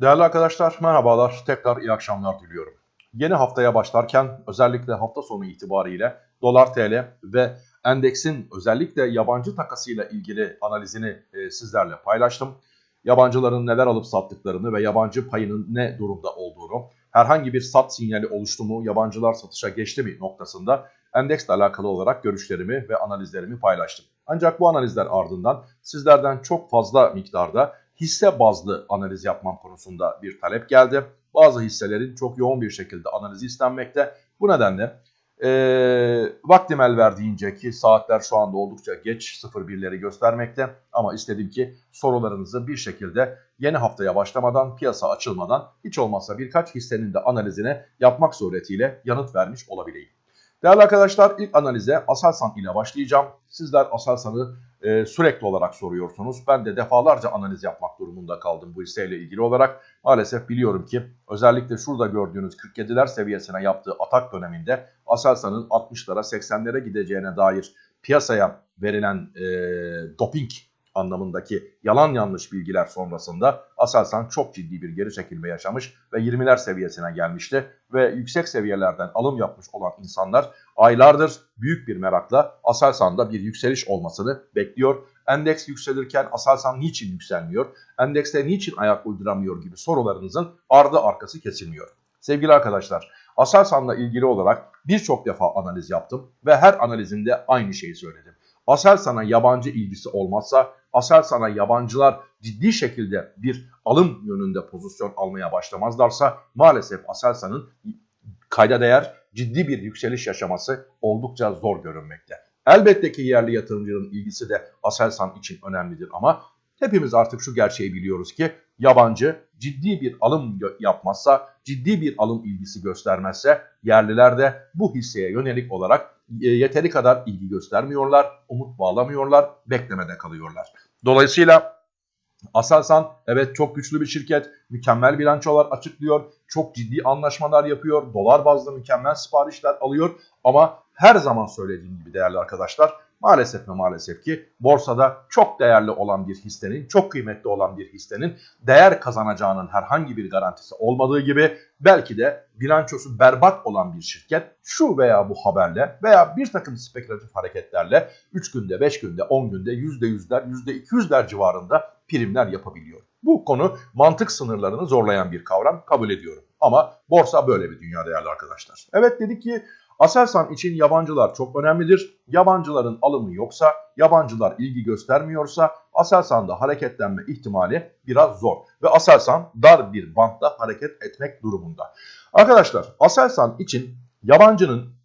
Değerli arkadaşlar merhabalar. Tekrar iyi akşamlar diliyorum. Yeni haftaya başlarken özellikle hafta sonu itibariyle dolar TL ve endeksin özellikle yabancı takasıyla ilgili analizini e, sizlerle paylaştım. Yabancıların neler alıp sattıklarını ve yabancı payının ne durumda olduğunu, herhangi bir sat sinyali oluştu mu, yabancılar satışa geçti mi noktasında endeksle alakalı olarak görüşlerimi ve analizlerimi paylaştım. Ancak bu analizler ardından sizlerden çok fazla miktarda hisse bazlı analiz yapmam konusunda bir talep geldi. Bazı hisselerin çok yoğun bir şekilde analizi istenmekte. Bu nedenle e, vaktim el verdiğince ki saatler şu anda oldukça geç 01'leri göstermekte. Ama istedim ki sorularınızı bir şekilde yeni haftaya başlamadan, piyasa açılmadan hiç olmazsa birkaç hissenin de analizine yapmak suretiyle yanıt vermiş olabileyim. Değerli arkadaşlar ilk analize Aselsan ile başlayacağım. Sizler Aselsan'ı e, sürekli olarak soruyorsunuz. Ben de defalarca analiz yapmak durumunda kaldım bu hisseyle ilgili olarak. Maalesef biliyorum ki özellikle şurada gördüğünüz 47'ler seviyesine yaptığı atak döneminde Aselsan'ın 60'lara 80'lere gideceğine dair piyasaya verilen e, doping anlamındaki yalan yanlış bilgiler sonrasında Aselsan çok ciddi bir geri çekilme yaşamış ve 20'ler seviyesine gelmişti. Ve yüksek seviyelerden alım yapmış olan insanlar aylardır büyük bir merakla Aselsan'da bir yükseliş olmasını bekliyor. Endeks yükselirken Aselsan niçin yükselmiyor? Endekste niçin ayak uyduramıyor gibi sorularınızın ardı arkası kesilmiyor. Sevgili arkadaşlar Aselsan'la ilgili olarak birçok defa analiz yaptım ve her analizimde aynı şeyi söyledim. Aselsan'a yabancı ilgisi olmazsa Aselsan'a yabancılar ciddi şekilde bir alım yönünde pozisyon almaya başlamazlarsa maalesef Aselsan'ın kayda değer ciddi bir yükseliş yaşaması oldukça zor görünmekte. Elbette ki yerli yatırımcının ilgisi de Aselsan için önemlidir ama hepimiz artık şu gerçeği biliyoruz ki yabancı ciddi bir alım yapmazsa, ciddi bir alım ilgisi göstermezse yerliler de bu hisseye yönelik olarak e, yeteri kadar ilgi göstermiyorlar, umut bağlamıyorlar, beklemede kalıyorlar. Dolayısıyla Aselsan evet çok güçlü bir şirket, mükemmel bilançolar açıklıyor, çok ciddi anlaşmalar yapıyor, dolar bazlı mükemmel siparişler alıyor ama her zaman söylediğim gibi değerli arkadaşlar maalesef ve maalesef ki borsada çok değerli olan bir hissenin, çok kıymetli olan bir hissenin değer kazanacağının herhangi bir garantisi olmadığı gibi belki de bilançosu berbat olan bir şirket şu veya bu haberle veya bir takım spekülatif hareketlerle 3 günde, 5 günde, 10 günde %100'ler, %200'ler civarında primler yapabiliyor. Bu konu mantık sınırlarını zorlayan bir kavram kabul ediyorum. Ama borsa böyle bir dünya değerli arkadaşlar. Evet dedik ki Aselsan için yabancılar çok önemlidir. Yabancıların alımı yoksa, yabancılar ilgi göstermiyorsa Aselsan'da hareketlenme ihtimali biraz zor. Ve Aselsan dar bir bantta hareket etmek durumunda. Arkadaşlar Aselsan için yabancının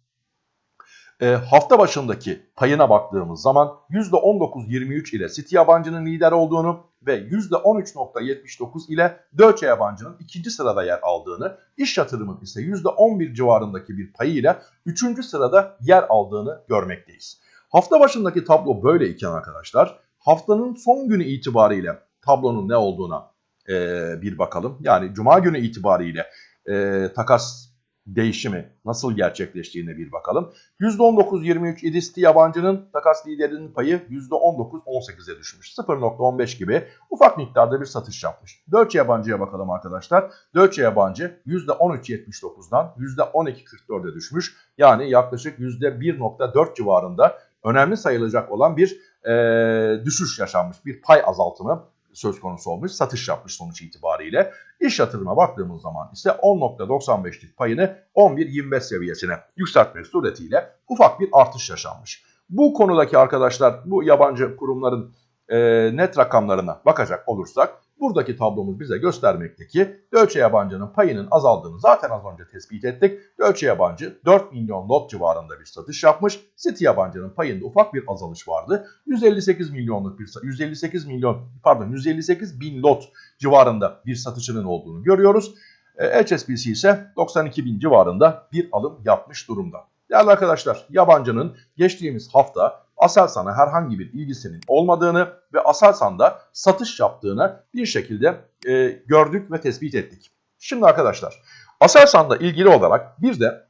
e, hafta başındaki payına baktığımız zaman %19.23 ile City yabancının lider olduğunu ve %13.79 ile Deutsche yabancının ikinci sırada yer aldığını, iş yatırımın ise %11 civarındaki bir payı ile üçüncü sırada yer aldığını görmekteyiz. Hafta başındaki tablo böyle iken arkadaşlar haftanın son günü itibariyle tablonun ne olduğuna e, bir bakalım. Yani cuma günü itibariyle e, takas değişimi nasıl gerçekleştiğine bir bakalım. %19-23 İdisti yabancının takas liderinin payı %19-18'e düşmüş. 0.15 gibi ufak miktarda bir satış yapmış. Deutsche yabancıya bakalım arkadaşlar. Deutsche yabancı %13.79'dan %12.44'e düşmüş. Yani yaklaşık %1.4 civarında önemli sayılacak olan bir e, düşüş yaşanmış. Bir pay azaltımı söz konusu olmuş. Satış yapmış sonuç itibariyle. İş yatırıma baktığımız zaman ise 10.95'lik payını 11.25 seviyesine yükseltmek suretiyle ufak bir artış yaşanmış. Bu konudaki arkadaşlar bu yabancı kurumların e, net rakamlarına bakacak olursak Buradaki tablomuz bize göstermekte ki Deutsche yabancının payının azaldığını zaten az önce tespit ettik. Deutsche yabancı 4 milyon lot civarında bir satış yapmış. City yabancının payında ufak bir azalış vardı. 158 milyonluk bir 158 milyon pardon 158 bin lot civarında bir satışının olduğunu görüyoruz. E, HSBC ise 92 bin civarında bir alım yapmış durumda. Değerli arkadaşlar yabancının geçtiğimiz hafta Aselsan'a herhangi bir ilgisinin olmadığını ve Aselsan'da satış yaptığını bir şekilde e, gördük ve tespit ettik. Şimdi arkadaşlar Aselsan'la ilgili olarak bir de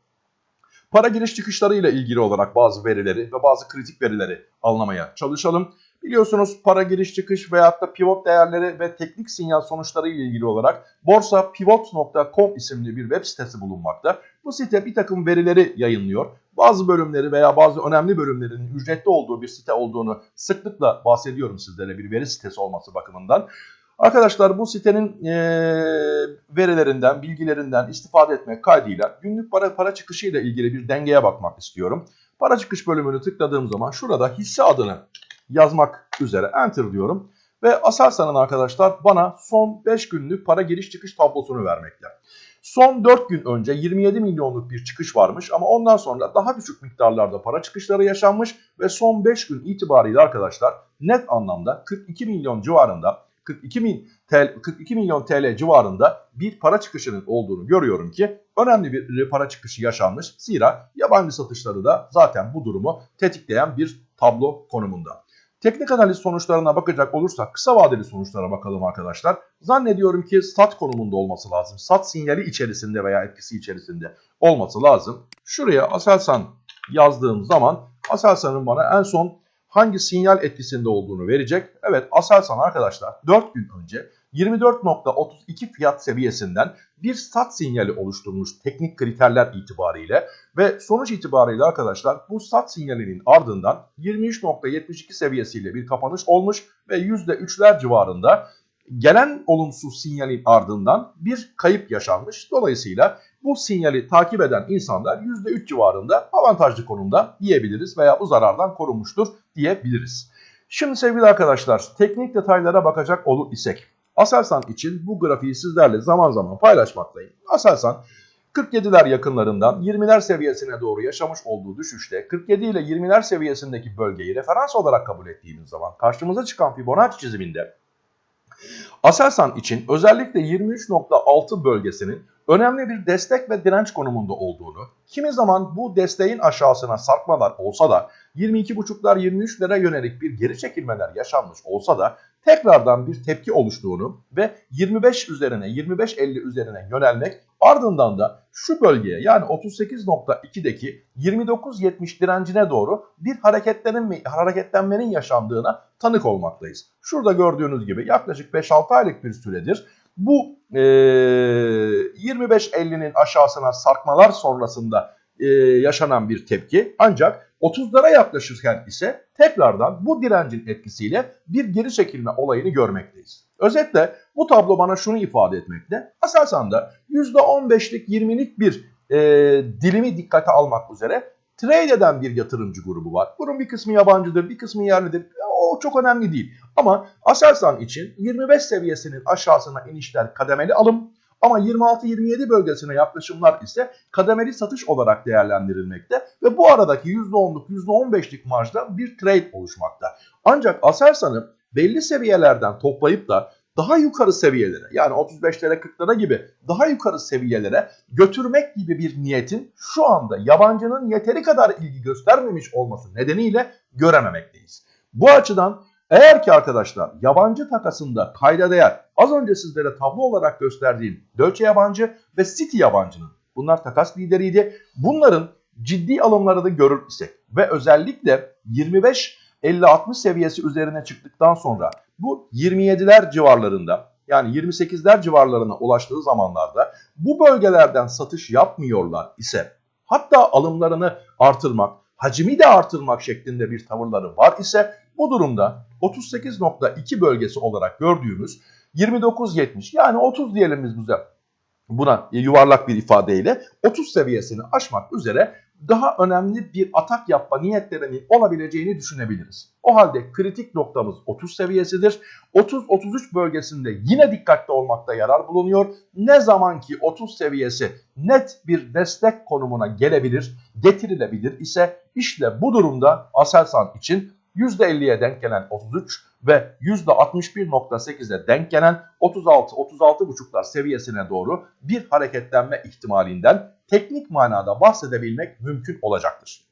para giriş çıkışları ile ilgili olarak bazı verileri ve bazı kritik verileri anlamaya çalışalım. Biliyorsunuz para giriş çıkış veyahut da pivot değerleri ve teknik sinyal sonuçları ile ilgili olarak borsapivot.com isimli bir web sitesi bulunmakta. Bu site bir takım verileri yayınlıyor. Bazı bölümleri veya bazı önemli bölümlerin ücretli olduğu bir site olduğunu sıklıkla bahsediyorum sizlere bir veri sitesi olması bakımından. Arkadaşlar bu sitenin e, verilerinden, bilgilerinden istifade etmek kaydıyla günlük para para çıkışı ile ilgili bir dengeye bakmak istiyorum. Para çıkış bölümünü tıkladığım zaman şurada hisse adını yazmak üzere enter diyorum. Ve Aselsan'ın arkadaşlar bana son 5 günlük para giriş çıkış tablosunu vermekte. Son 4 gün önce 27 milyonluk bir çıkış varmış ama ondan sonra daha düşük miktarlarda para çıkışları yaşanmış ve son 5 gün itibariyle arkadaşlar net anlamda 42 milyon civarında 42 min TL, 42 milyon TL civarında bir para çıkışının olduğunu görüyorum ki önemli bir para çıkışı yaşanmış. Zira yabancı satışları da zaten bu durumu tetikleyen bir tablo konumunda. Teknik analiz sonuçlarına bakacak olursak kısa vadeli sonuçlara bakalım arkadaşlar. Zannediyorum ki sat konumunda olması lazım. Sat sinyali içerisinde veya etkisi içerisinde olması lazım. Şuraya Aselsan yazdığım zaman Aselsan'ın bana en son hangi sinyal etkisinde olduğunu verecek. Evet Aselsan arkadaşlar 4 gün önce 24.32 fiyat seviyesinden bir sat sinyali oluşturmuş teknik kriterler itibariyle ve sonuç itibariyle arkadaşlar bu sat sinyalinin ardından 23.72 seviyesiyle bir kapanış olmuş ve %3'ler civarında gelen olumsuz sinyalin ardından bir kayıp yaşanmış. Dolayısıyla bu sinyali takip eden insanlar %3 civarında avantajlı konumda diyebiliriz veya bu zarardan korunmuştur diyebiliriz. Şimdi sevgili arkadaşlar teknik detaylara bakacak olur isek Aselsan için bu grafiği sizlerle zaman zaman paylaşmaktayım. Aselsan 47'ler yakınlarından 20'ler seviyesine doğru yaşamış olduğu düşüşte 47 ile 20'ler seviyesindeki bölgeyi referans olarak kabul ettiğimiz zaman karşımıza çıkan Fibonacci çiziminde Aselsan için özellikle 23.6 bölgesinin önemli bir destek ve direnç konumunda olduğunu, kimi zaman bu desteğin aşağısına sarkmalar olsa da 22.5'lar 23'lere yönelik bir geri çekilmeler yaşanmış olsa da tekrardan bir tepki oluştuğunu ve 25 üzerine 25.50 üzerine yönelmek ardından da şu bölgeye yani 38.2'deki 29.70 direncine doğru bir hareketlenmenin yaşandığına tanık olmaktayız. Şurada gördüğünüz gibi yaklaşık 5-6 aylık bir süredir bu e, 25.50'nin aşağısına sarkmalar sonrasında e, yaşanan bir tepki ancak 30'lara yaklaşırken ise tekrardan bu direncin etkisiyle bir geri çekilme olayını görmekteyiz. Özetle bu tablo bana şunu ifade etmekte. Aselsan'da %15'lik 20'lik bir e, dilimi dikkate almak üzere trade eden bir yatırımcı grubu var. Bunun bir kısmı yabancıdır, bir kısmı yerlidir. O çok önemli değil. Ama Aselsan için 25 seviyesinin aşağısına inişler kademeli alım ama 26-27 bölgesine yaklaşımlar ise kademeli satış olarak değerlendirilmekte ve bu aradaki %10'luk %15'lik marjda bir trade oluşmakta. Ancak Aselsan'ı belli seviyelerden toplayıp da daha yukarı seviyelere yani 35'lere 40'lara gibi daha yukarı seviyelere götürmek gibi bir niyetin şu anda yabancının yeteri kadar ilgi göstermemiş olması nedeniyle görememekteyiz. Bu açıdan eğer ki arkadaşlar yabancı takasında kayda değer az önce sizlere tablo olarak gösterdiğim Deutsche yabancı ve City yabancının bunlar takas lideriydi. Bunların ciddi alımlarını görür isek ve özellikle 25 50-60 seviyesi üzerine çıktıktan sonra bu 27'ler civarlarında yani 28'ler civarlarına ulaştığı zamanlarda bu bölgelerden satış yapmıyorlar ise hatta alımlarını artırmak, hacmi de artırmak şeklinde bir tavırları var ise bu durumda 38.2 bölgesi olarak gördüğümüz 29.70 yani 30 diyelim biz bize buna yuvarlak bir ifadeyle 30 seviyesini aşmak üzere daha önemli bir atak yapma niyetlerinin olabileceğini düşünebiliriz. O halde kritik noktamız 30 seviyesidir. 30-33 bölgesinde yine dikkatli olmakta yarar bulunuyor. Ne zaman ki 30 seviyesi net bir destek konumuna gelebilir, getirilebilir ise işte bu durumda Aselsan için %50'ye denk gelen 33 ve %61.8'e denk gelen 36-36.5'lar seviyesine doğru bir hareketlenme ihtimalinden teknik manada bahsedebilmek mümkün olacaktır.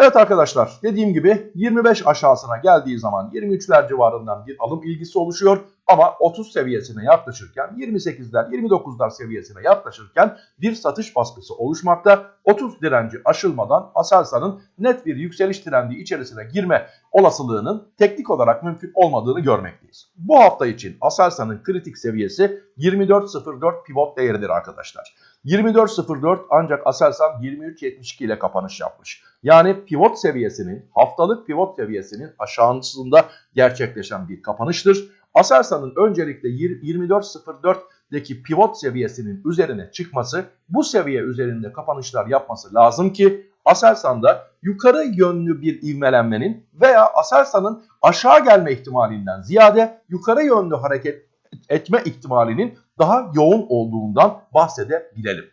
Evet arkadaşlar dediğim gibi 25 aşağısına geldiği zaman 23'ler civarından bir alım ilgisi oluşuyor. Ama 30 seviyesine yaklaşırken 28'ler 29'lar seviyesine yaklaşırken bir satış baskısı oluşmakta. 30 direnci aşılmadan Aselsan'ın net bir yükseliş trendi içerisine girme olasılığının teknik olarak mümkün olmadığını görmekteyiz. Bu hafta için Aselsan'ın kritik seviyesi 24.04 pivot değeridir arkadaşlar. 24.04 ancak Aselsan 23.72 ile kapanış yapmış. Yani pivot seviyesinin, haftalık pivot seviyesinin aşağısında gerçekleşen bir kapanıştır. Aselsan'ın öncelikle 24.04'deki pivot seviyesinin üzerine çıkması, bu seviye üzerinde kapanışlar yapması lazım ki Aselsan'da yukarı yönlü bir ivmelenmenin veya Aselsan'ın aşağı gelme ihtimalinden ziyade yukarı yönlü hareket etme ihtimalinin daha yoğun olduğundan bahsedebilelim.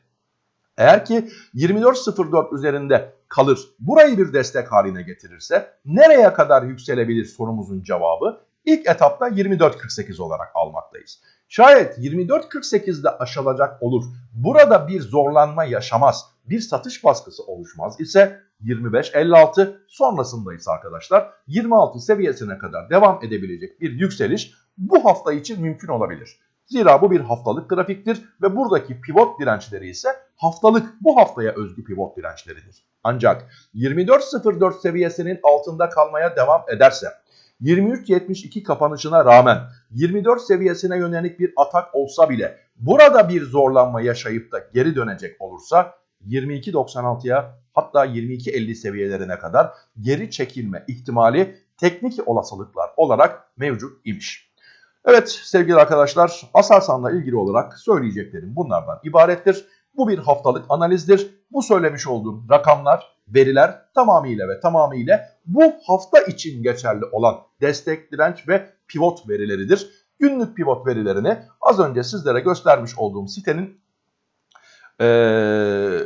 Eğer ki 24.04 üzerinde kalır, burayı bir destek haline getirirse nereye kadar yükselebilir sorumuzun cevabı ilk etapta 24.48 olarak almaktayız. Şayet 24.48'de aşılacak olur, burada bir zorlanma yaşamaz, bir satış baskısı oluşmaz ise 25.56 sonrasında ise arkadaşlar 26 seviyesine kadar devam edebilecek bir yükseliş bu hafta için mümkün olabilir. Zira bu bir haftalık grafiktir ve buradaki pivot dirençleri ise haftalık bu haftaya özgü pivot dirençleridir. Ancak 24.04 seviyesinin altında kalmaya devam ederse 23.72 kapanışına rağmen 24 seviyesine yönelik bir atak olsa bile burada bir zorlanma yaşayıp da geri dönecek olursa 22.96'ya hatta 22.50 seviyelerine kadar geri çekilme ihtimali teknik olasılıklar olarak mevcut imiş. Evet sevgili arkadaşlar Aselsan'la ilgili olarak söyleyeceklerim bunlardan ibarettir. Bu bir haftalık analizdir. Bu söylemiş olduğum rakamlar, veriler tamamıyla ve tamamıyla bu hafta için geçerli olan destek, direnç ve pivot verileridir. Günlük pivot verilerini az önce sizlere göstermiş olduğum sitenin e,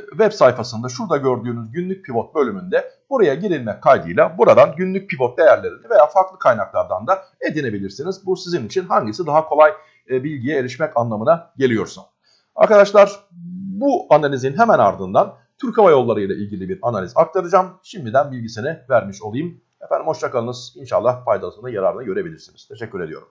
web sayfasında şurada gördüğünüz günlük pivot bölümünde buraya girilmek kaydıyla buradan günlük pivot değerlerini veya farklı kaynaklardan da edinebilirsiniz. Bu sizin için hangisi daha kolay e, bilgiye erişmek anlamına geliyorsa. Arkadaşlar bu analizin hemen ardından Türk Hava Yolları ile ilgili bir analiz aktaracağım. Şimdiden bilgisini vermiş olayım. Efendim hoşçakalınız. İnşallah faydasını yararını görebilirsiniz. Teşekkür ediyorum.